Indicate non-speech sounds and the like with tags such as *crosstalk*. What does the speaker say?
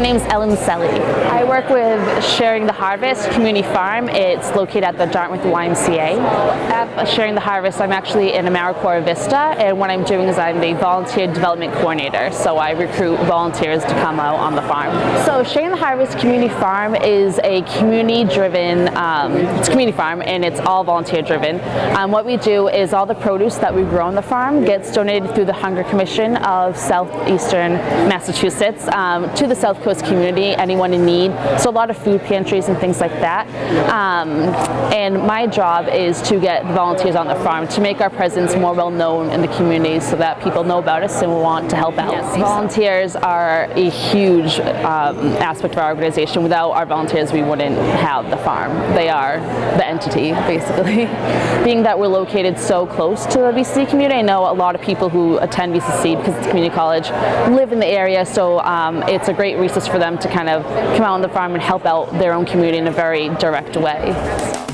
My name is Ellen Selly. I work with Sharing the Harvest Community Farm. It's located at the Dartmouth YMCA. At Sharing the Harvest, I'm actually in AmeriCorps Vista, and what I'm doing is I'm the Volunteer Development Coordinator, so I recruit volunteers to come out on the farm. So Sharing the Harvest Community Farm is a community-driven, um, it's a community farm, and it's all volunteer-driven. Um, what we do is all the produce that we grow on the farm gets donated through the Hunger Commission of Southeastern Massachusetts um, to the South Coast community, anyone in need. So a lot of food pantries and things like that. Um, and my job is to get volunteers on the farm to make our presence more well known in the community so that people know about us and want to help out. Yes. Volunteers are a huge um, aspect of our organization. Without our volunteers, we wouldn't have the farm. They are the entity, basically. *laughs* Being that we're located so close to the BCC community, I know a lot of people who attend BCC because it's community college live in the area, so um, it's a great resource for them to kind of come out on the farm and help out their own community in a very direct way.